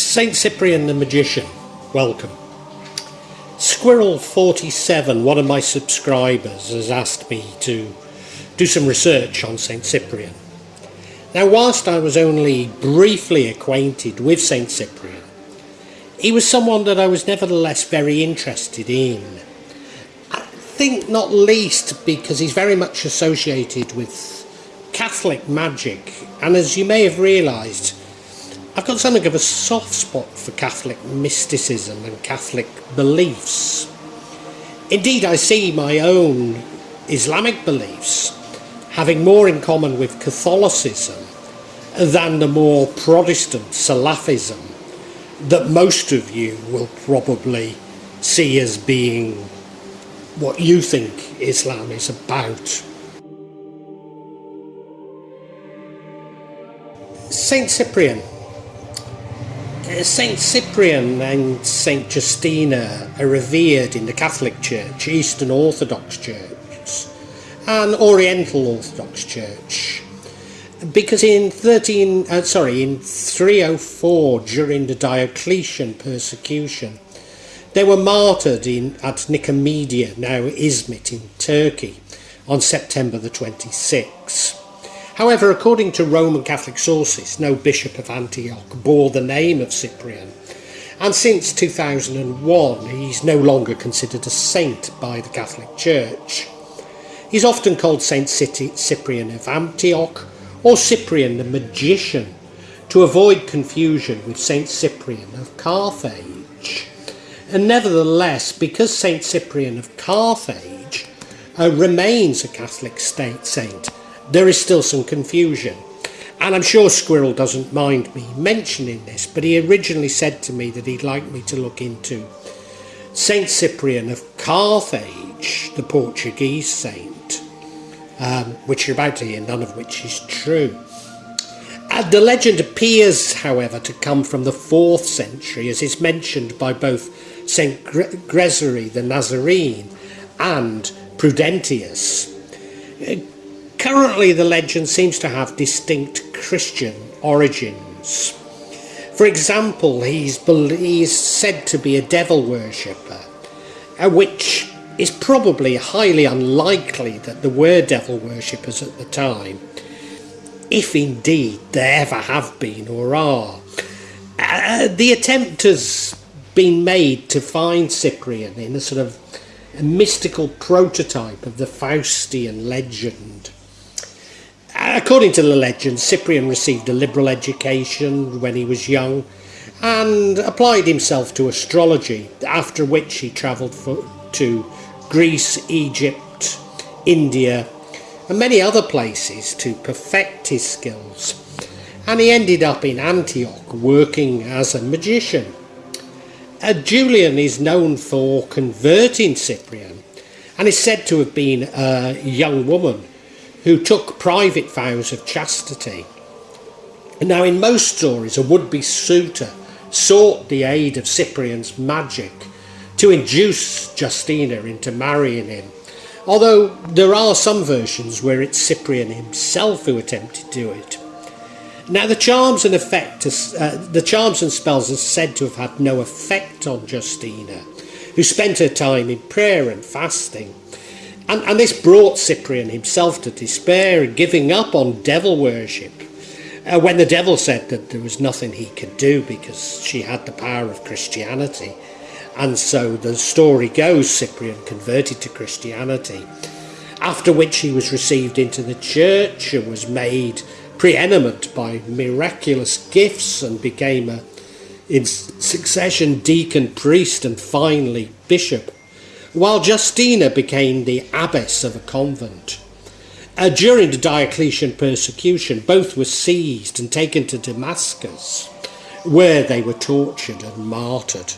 Saint Cyprian the Magician, welcome. Squirrel47, one of my subscribers, has asked me to do some research on Saint Cyprian. Now, whilst I was only briefly acquainted with Saint Cyprian, he was someone that I was nevertheless very interested in. I think not least because he's very much associated with Catholic magic, and as you may have realised, I've got something of a soft spot for Catholic mysticism and Catholic beliefs. Indeed, I see my own Islamic beliefs having more in common with Catholicism than the more Protestant Salafism that most of you will probably see as being what you think Islam is about. Saint Cyprian Saint Cyprian and Saint Justina are revered in the Catholic Church, Eastern Orthodox Church, and Oriental Orthodox Church, because in 13, uh, sorry, in 304 during the Diocletian persecution, they were martyred in at Nicomedia, now Izmit in Turkey, on September the 26th. However, according to Roman Catholic sources, no bishop of Antioch bore the name of Cyprian, and since 2001 he's no longer considered a saint by the Catholic Church. He's often called Saint Cyprian of Antioch or Cyprian the Magician to avoid confusion with Saint Cyprian of Carthage. And nevertheless, because Saint Cyprian of Carthage uh, remains a Catholic state saint, there is still some confusion. And I'm sure Squirrel doesn't mind me mentioning this, but he originally said to me that he'd like me to look into Saint Cyprian of Carthage, the Portuguese saint, um, which you're about to hear, none of which is true. Uh, the legend appears, however, to come from the 4th century, as is mentioned by both St. Gregory the Nazarene and Prudentius. Currently, the legend seems to have distinct Christian origins. For example, he's, he's said to be a devil worshipper, uh, which is probably highly unlikely that there were devil worshippers at the time, if indeed there ever have been or are. Uh, the attempt has been made to find Cyprian in a sort of a mystical prototype of the Faustian legend. According to the legend, Cyprian received a liberal education when he was young and applied himself to astrology, after which he travelled to Greece, Egypt, India, and many other places to perfect his skills. And he ended up in Antioch working as a magician. Uh, Julian is known for converting Cyprian and is said to have been a young woman who took private vows of chastity. Now, in most stories, a would be suitor sought the aid of Cyprian's magic to induce Justina into marrying him. Although there are some versions where it's Cyprian himself who attempted to do it. Now, the charms and effect, uh, the charms and spells are said to have had no effect on Justina, who spent her time in prayer and fasting. And, and this brought Cyprian himself to despair and giving up on devil worship. Uh, when the devil said that there was nothing he could do because she had the power of Christianity. And so the story goes Cyprian converted to Christianity, after which he was received into the church and was made preeminent by miraculous gifts and became a, in succession deacon, priest, and finally bishop while Justina became the abbess of a convent. Uh, during the Diocletian persecution, both were seized and taken to Damascus, where they were tortured and martyred.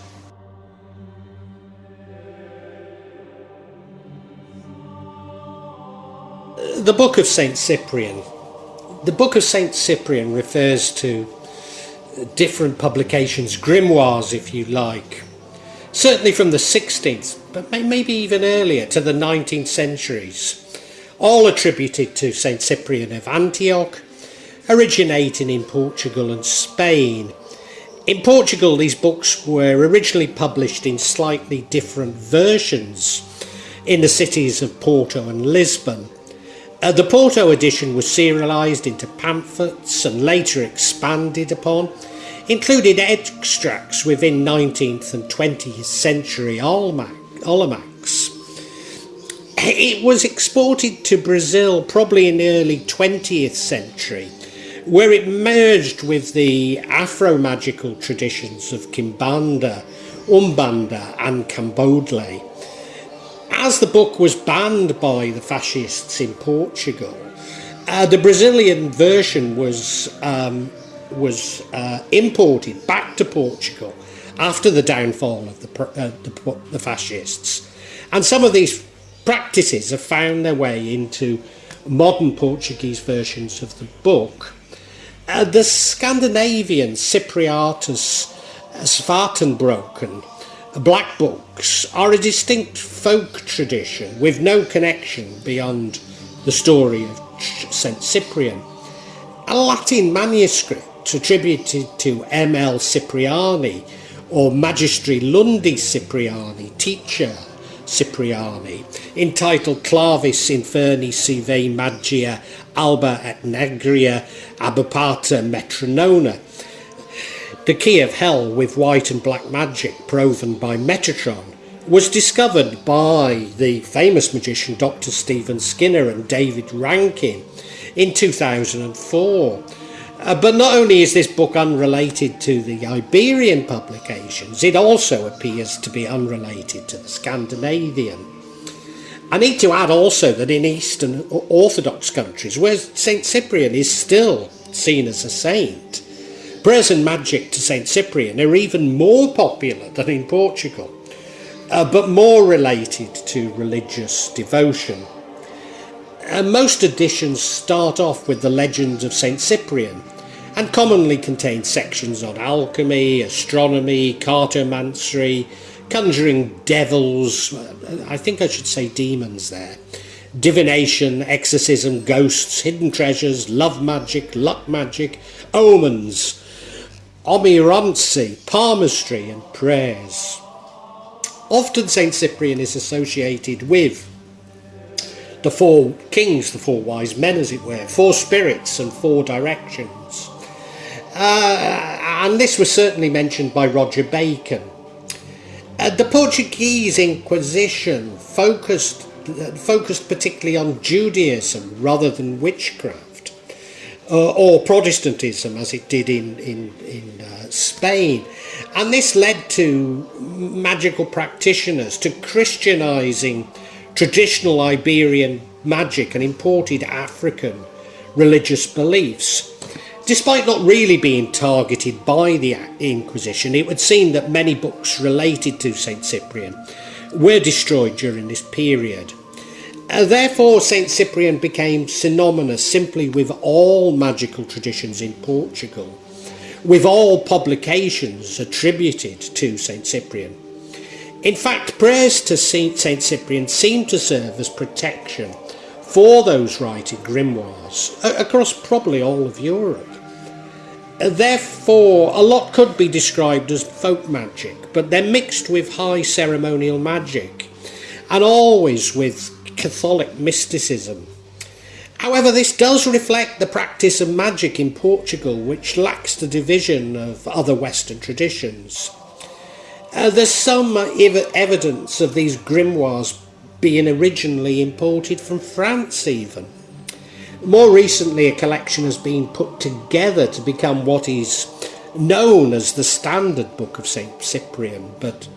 The Book of St. Cyprian. The Book of St. Cyprian refers to different publications, grimoires if you like, certainly from the 16th, but maybe even earlier to the 19th centuries, all attributed to St Cyprian of Antioch, originating in Portugal and Spain. In Portugal, these books were originally published in slightly different versions in the cities of Porto and Lisbon. Uh, the Porto edition was serialised into pamphlets and later expanded upon, included extracts within 19th and 20th century almanacs. It was exported to Brazil probably in the early 20th century where it merged with the Afro-magical traditions of Kimbanda, Umbanda and Candomblé. As the book was banned by the fascists in Portugal, uh, the Brazilian version was um, was uh, imported back to Portugal after the downfall of the, uh, the, the fascists. And some of these practices have found their way into modern Portuguese versions of the book. Uh, the Scandinavian Cyprianus Svartenbroken black books are a distinct folk tradition with no connection beyond the story of St Cyprian. A Latin manuscript attributed to M.L. Cipriani or Magistri Lundi Cipriani, teacher Cipriani, entitled Clavis Inferni Sive Magia Alba et Nigra Approbata Metronona. The key of hell with white and black magic proven by Metatron was discovered by the famous magician Dr. Stephen Skinner and David Rankine in 2004. Uh, but not only is this book unrelated to the Iberian publications, it also appears to be unrelated to the Scandinavian. I need to add also that in Eastern Orthodox countries, where St Cyprian is still seen as a saint, prayers and magic to St Cyprian are even more popular than in Portugal, uh, but more related to religious devotion. Uh, most editions start off with the legend of St Cyprian and commonly contain sections on alchemy, astronomy, cartomancy, conjuring devils, I think I should say demons there, divination, exorcism, ghosts, hidden treasures, love magic, luck magic, omens, oneiromancy, palmistry and prayers. Often St Cyprian is associated with the four kings, the four wise men as it were, four spirits and four directions. Uh, and this was certainly mentioned by Roger Bacon uh, the Portuguese Inquisition focused uh, focused particularly on Judaism rather than witchcraft, uh, or Protestantism as it did in in in uh, Spain, and this led to magical practitioners to Christianizing traditional Iberian magic and imported African religious beliefs. Despite not really being targeted by the Inquisition, it would seem that many books related to St Cyprian were destroyed during this period. Uh, therefore, St Cyprian became synonymous simply with all magical traditions in Portugal, with all publications attributed to St Cyprian. In fact, prayers to St Cyprian seem to serve as protection for those writing grimoires across probably all of Europe. Therefore, a lot could be described as folk magic, but they're mixed with high ceremonial magic, and always with Catholic mysticism. However, this does reflect the practice of magic in Portugal, which lacks the division of other Western traditions. Uh, there's some ev evidence of these grimoires being originally imported from France even. More recently, a collection has been put together to become what is known as the Standard Book of St. Cyprian, but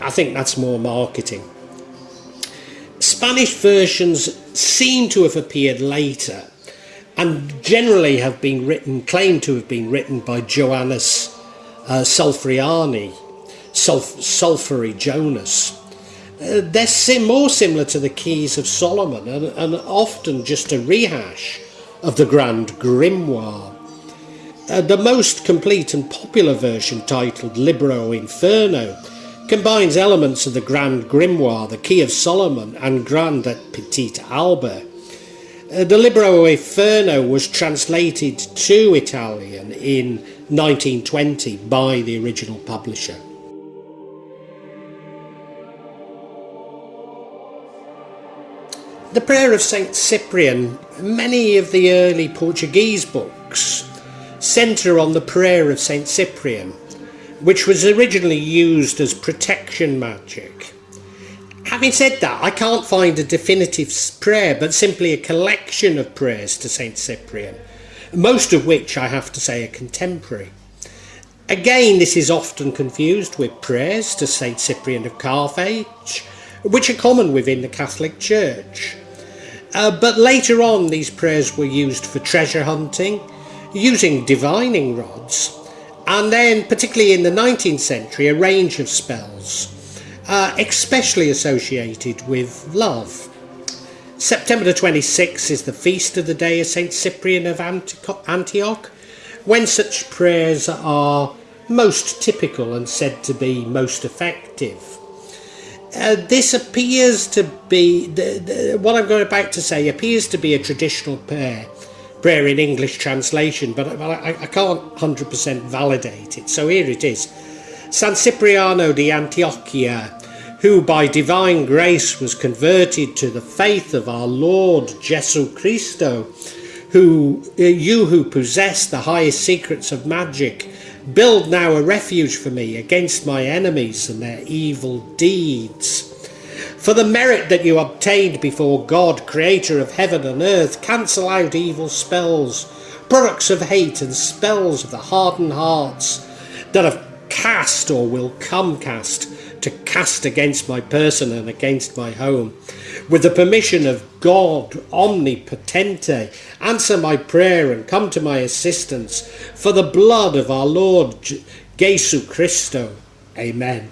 I think that's more marketing. Spanish versions seem to have appeared later and generally have been written, claimed to have been written by Joannes uh, Sulfriani, Sulf Sulfury Jonas, uh, they're sim more similar to the Keys of Solomon and, and often just a rehash of the Grand Grimoire. Uh, the most complete and popular version, titled Libro Infernal, combines elements of the Grand Grimoire, the Key of Solomon, and Grand et Petit Albert. Uh, the Libro Infernal was translated to Italian in 1920 by the original publisher. The Prayer of St Cyprian, many of the early Portuguese books centre on the Prayer of St Cyprian, which was originally used as protection magic. Having said that, I can't find a definitive prayer, but simply a collection of prayers to St Cyprian, most of which I have to say are contemporary. Again, this is often confused with prayers to St Cyprian of Carthage, which are common within the Catholic Church. Uh, but later on, these prayers were used for treasure hunting, using divining rods, and then, particularly in the 19th century, a range of spells, uh, especially associated with love. September the 26th is the feast of the day of St. Cyprian of Antioch, when such prayers are most typical and said to be most effective. Uh, this appears to be, the, the, what I'm going about to say appears to be a traditional prayer, prayer in English translation, but, I, I can't 100% validate it. So here it is. San Cipriano di Antiochia, who by divine grace was converted to the faith of our Lord Jesu Christo, who uh, you who possess the highest secrets of magic, Build now a refuge for me against my enemies and their evil deeds. For the merit that you obtained before God, creator of heaven and earth, cancel out evil spells, products of hate and spells of the hardened hearts that have cast or will come cast to cast against my person and against my home. With the permission of God omnipotente, answer my prayer and come to my assistance for the blood of our Lord Jesu Christo. Amen.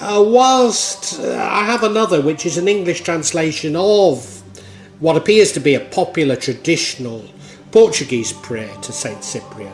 Uh, whilst uh, I have another, which is an English translation of what appears to be a popular traditional Portuguese prayer to Saint Cyprian,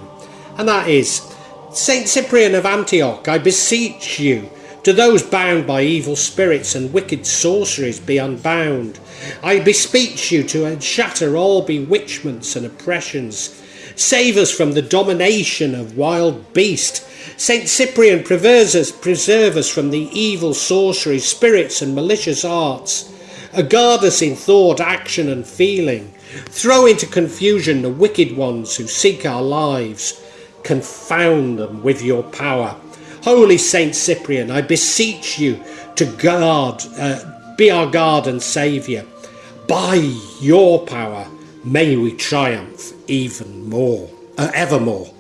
and that is Saint Cyprian of Antioch, I beseech you to those bound by evil spirits and wicked sorceries be unbound. I bespeak you to shatter all bewitchments and oppressions. Save us from the domination of wild beast. Saint Cyprian preserve us, preserve us from the evil sorceries, spirits and malicious arts. Guard us in thought, action and feeling. Throw into confusion the wicked ones who seek our lives. Confound them with your power. Holy Saint Cyprian, I beseech you to guard, uh, be our guard and saviour. By your power, may we triumph even more, uh, evermore.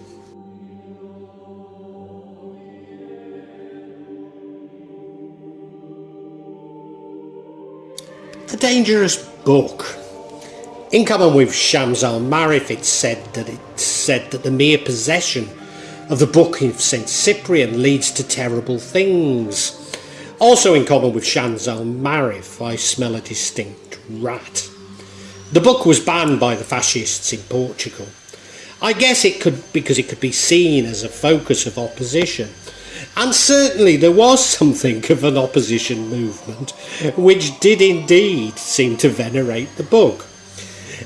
A dangerous book. In common with Shams al-Ma'arif, it's said that it said that the mere possession of the Book of St Cyprian leads to terrible things. Also in common with Shams al-Ma'arif, I smell a distinct rat. The book was banned by the fascists in Portugal. I guess it could because it could be seen as a focus of opposition. And certainly there was something of an opposition movement which did indeed seem to venerate the book.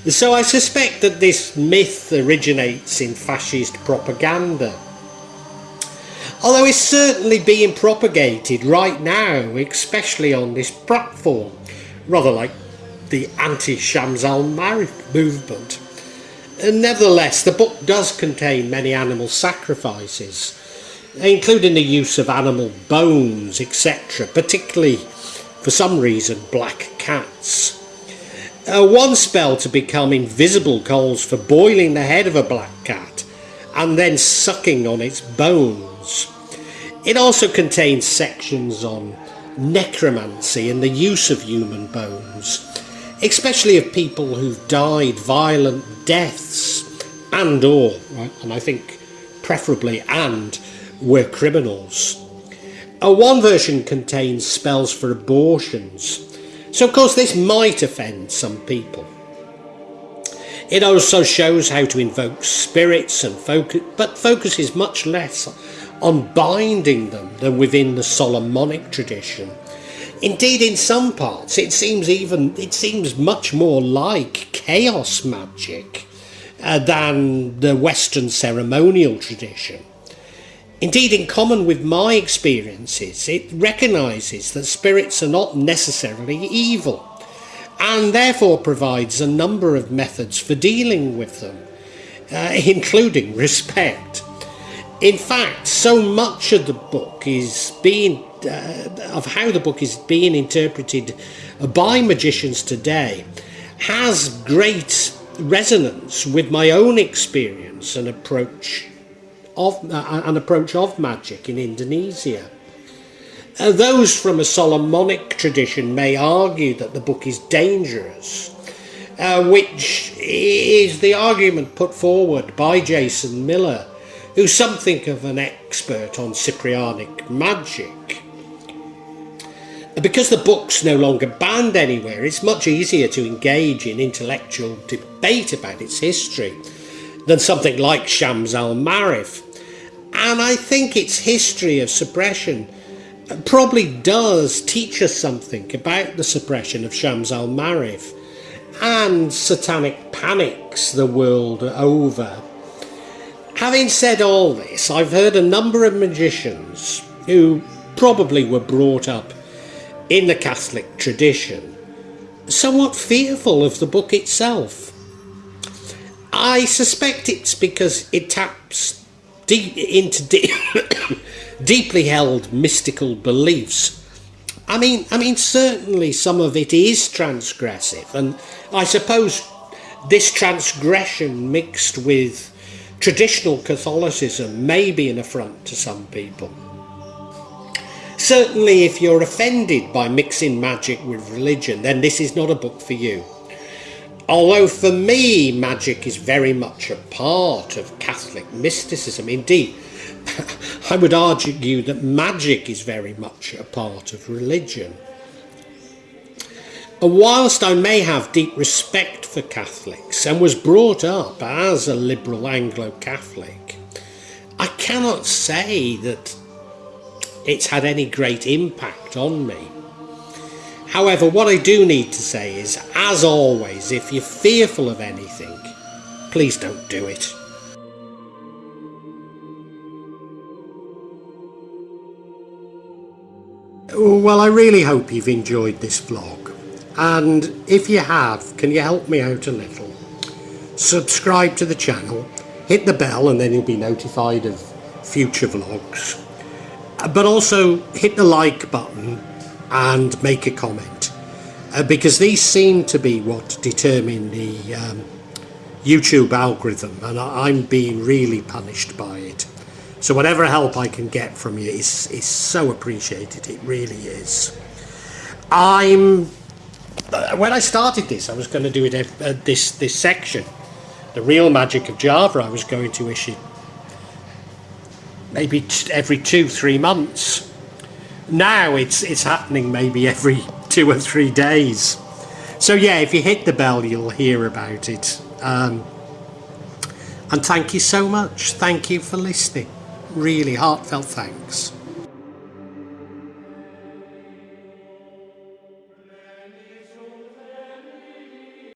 So I suspect that this myth originates in fascist propaganda although it's certainly being propagated right now, especially on this platform, rather like the anti-Shams al-Ma'arif movement. And nevertheless, the book does contain many animal sacrifices, including the use of animal bones, etc., particularly, for some reason, black cats. Uh, one spell to become invisible calls for boiling the head of a black cat and then sucking on its bones. It also contains sections on necromancy and the use of human bones, especially of people who've died violent deaths and or, and I think preferably and, were criminals. A one version contains spells for abortions, so of course this might offend some people. It also shows how to invoke spirits and focus, but focuses much less on binding them than within the Solomonic tradition. Indeed, in some parts, it seems even it seems much more like chaos magic uh, than the Western ceremonial tradition. Indeed, in common with my experiences, it recognises that spirits are not necessarily evil and therefore provides a number of methods for dealing with them, uh, including respect. In fact, so much of the book is being uh, of how the book is being interpreted by magicians today has great resonance with my own experience and approach of uh, an approach of magic in Indonesia. Uh, those from a Solomonic tradition may argue that the book is dangerous, uh, which is the argument put forward by Jason Miller, who's something of an expert on Cyprianic magic. Because the book's no longer banned anywhere, it's much easier to engage in intellectual debate about its history than something like Shams al-Ma'arif. And I think its history of suppression probably does teach us something about the suppression of Shams al-Ma'arif and satanic panics the world over. Having said all this, I've heard a number of magicians who probably were brought up in the Catholic tradition, somewhat fearful of the book itself. I suspect it's because it taps deep into deep deeply held mystical beliefs. I mean, I mean, certainly some of it is transgressive, and I suppose this transgression mixed with traditional Catholicism may be an affront to some people. Certainly, if you're offended by mixing magic with religion, then this is not a book for you. Although for me, magic is very much a part of Catholic mysticism. Indeed, I would argue that magic is very much a part of religion. And whilst I may have deep respect for Catholics and was brought up as a liberal Anglo-Catholic, I cannot say that it's had any great impact on me. However, what I do need to say is, as always, if you're fearful of anything, please don't do it. Well, I really hope you've enjoyed this vlog. And if you have, can you help me out a little? Subscribe to the channel, hit the bell and then you'll be notified of future vlogs. But also hit the like button and make a comment. Uh, because these seem to be what determine the um, YouTube algorithm and I'm being really punished by it. So whatever help I can get from you is, is so appreciated, it really is. I'm, when I started this, I was going to do it uh, this, this section, the real magic of Java, I was going to issue maybe every two, three months. Now it's, it's happening maybe every two or three days. So yeah, if you hit the bell, you'll hear about it. Um, and thank you so much. Thank you for listening really heartfelt thanks.